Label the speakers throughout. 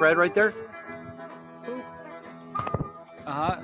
Speaker 1: red right there. Uh huh.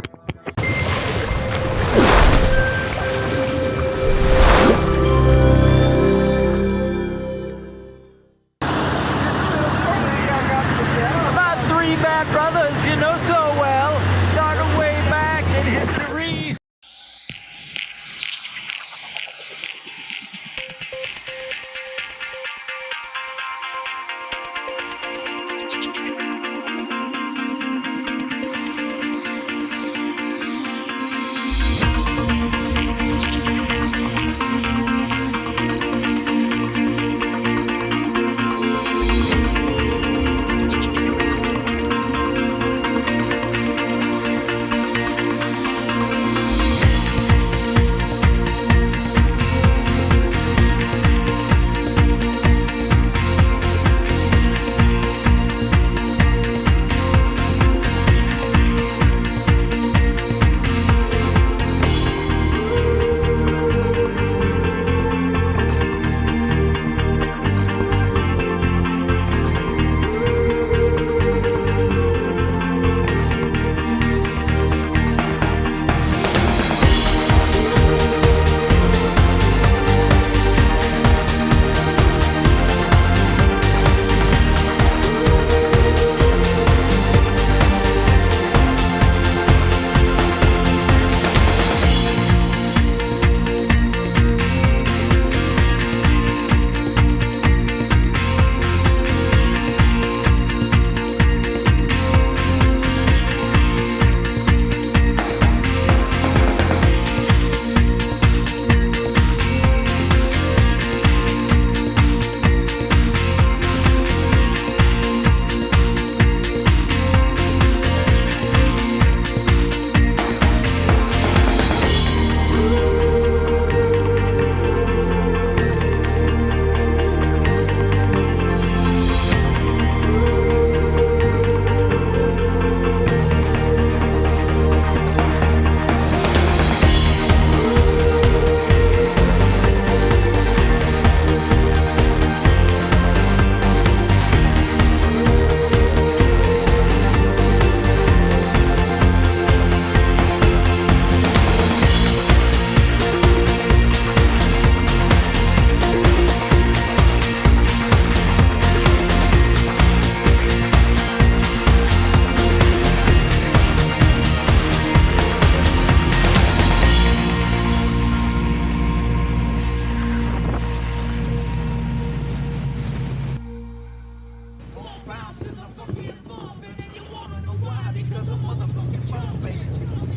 Speaker 1: Cause a motherfucking baby.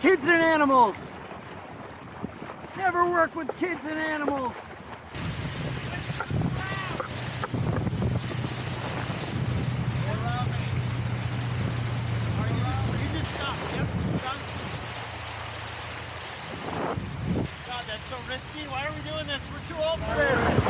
Speaker 1: Kids and animals. Never work with kids and animals.
Speaker 2: God, that's so risky. Why are we doing this? We're too old for this.